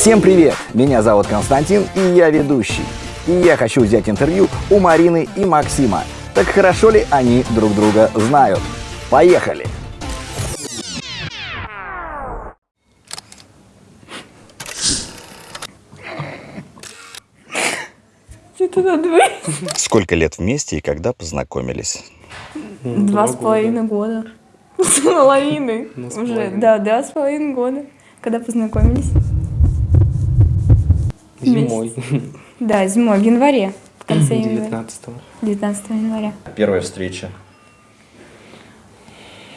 Всем привет! Меня зовут Константин, и я ведущий. И я хочу взять интервью у Марины и Максима. Так хорошо ли они друг друга знают? Поехали! Сколько лет вместе и когда познакомились? Два с половиной года. С половиной. Ну, Уже, да, два с половиной года. Когда познакомились? Зимой. Да, зимой, в январе. В конце января. 19-го. 19 января. Первая встреча.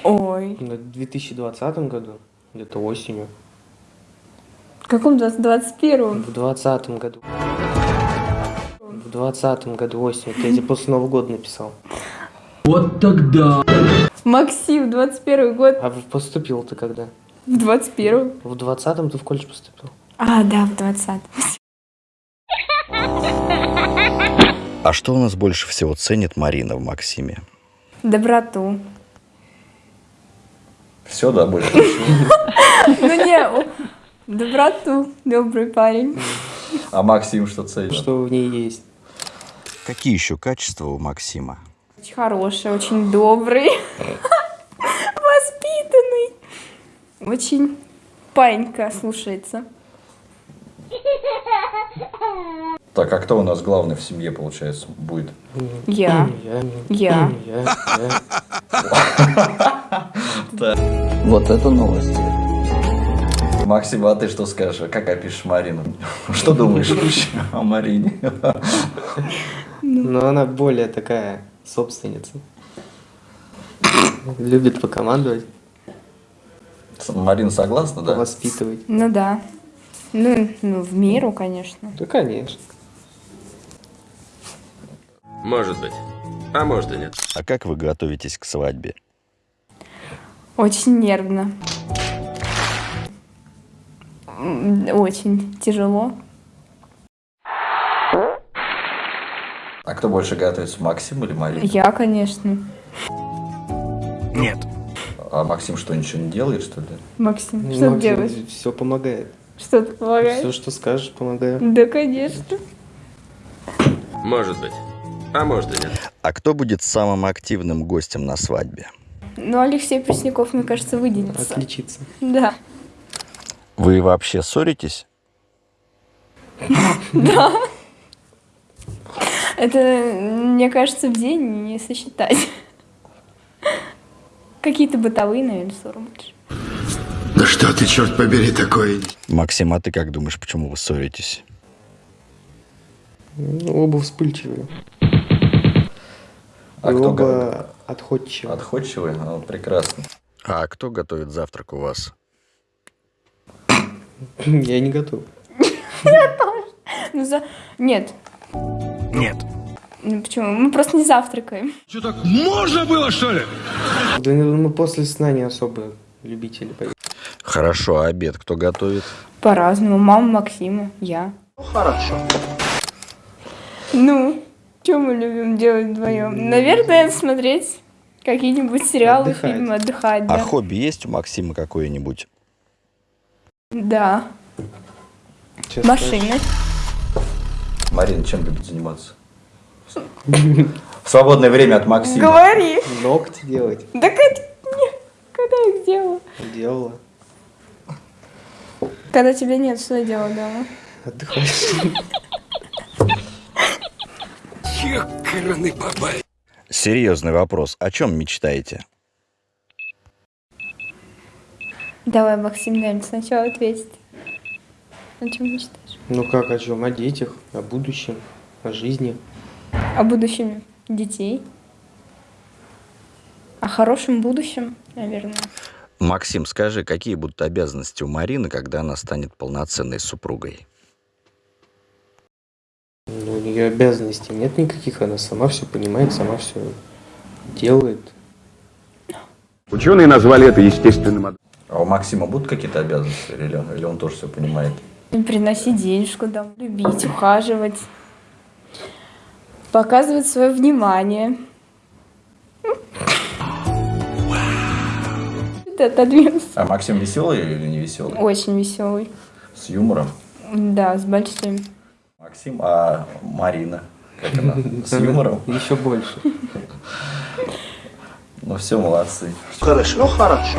Ой. В 2020 году, где-то осенью. В каком 21 В 2020 году. В 2020 году осенью. Это я тебе после Нового года написал. Максим, 21 год. А поступил ты когда? В 21 В 20-м ты в колледж поступил. А, да, в 20 А что у нас больше всего ценит Марина в Максиме? Доброту. Все, да, больше Ну не, доброту. Добрый парень. А Максим что ценит? Что в ней есть? Какие еще качества у Максима? Очень хороший, очень добрый. Воспитанный. Очень панька слушается. Так, а кто у нас главный в семье, получается, будет? Я. Я. Я. Вот это новости. Максим, а ты что скажешь? Как опишешь Марину? Что думаешь вообще о Марине? Но она более такая собственница. Любит покомандовать, Марина согласна, да? воспитывать. Ну да. Ну, ну, в меру, конечно. Да, конечно. Может быть. А может и нет. А как вы готовитесь к свадьбе? Очень нервно. Очень тяжело. А кто больше готовится, Максим или Марина? Я, конечно. Нет. А Максим что, ничего не делает, что ли? Максим, что ты делаешь? Все помогает. Что ты помогаешь? Все, что скажешь, помогаю. Да, конечно. Может быть. А может и нет. А кто будет самым активным гостем на свадьбе? Ну, Алексей Пресняков, мне кажется, выделится. Отличиться. Да. Вы вообще ссоритесь? Это, мне кажется, в день не сосчитать. Какие-то бытовые, наверное, ссоры больше. Да что ты, черт побери, такое? Максим, а ты как думаешь, почему вы ссоритесь? Ну, оба вспыльчивые. А И кто оба отходчивые. Отходчивый? А, прекрасно. А кто готовит завтрак у вас? Я не готов. Ну, за... Нет. Нет. Ну, почему? Мы просто не завтракаем. Да ну, мы после сна не особо любители поесть. Хорошо, а обед кто готовит? По-разному. Мама Максима, я. Ну, хорошо. Ну, что мы любим делать вдвоем? Наверное, смотреть какие-нибудь сериалы, Отдыхать. фильмы, отдыхать, А да. хобби есть у Максима какое-нибудь? Да. Сейчас Машины. Марина чем любит заниматься? В свободное время от Максима. Говори. Ногти делать. Да как... Нет, когда я их делала? Делала. Когда тебя нет, что я делала дома? Отдыхаешь. Серьезный вопрос. О чем мечтаете? Давай, Максим, наверное, сначала ответит. О чем мечтаешь? Ну как, о чем? О детях, о будущем, о жизни. О будущем детей. О хорошем будущем, наверное. Максим, скажи, какие будут обязанности у Марины, когда она станет полноценной супругой? Ну, у нее обязанностей нет никаких, она сама все понимает, сама все делает. Ученые назвали это естественным от- А у Максима будут какие-то обязанности? Или, или он тоже все понимает? Приносить денежку домой, любить, ухаживать. Показывать свое внимание. Отодвинулся. А Максим веселый или не веселый? Очень веселый. С юмором? Да, с большим. Максим, а Марина? Как она? С юмором? Еще больше. Ну все, молодцы. Хорошо, хорошо.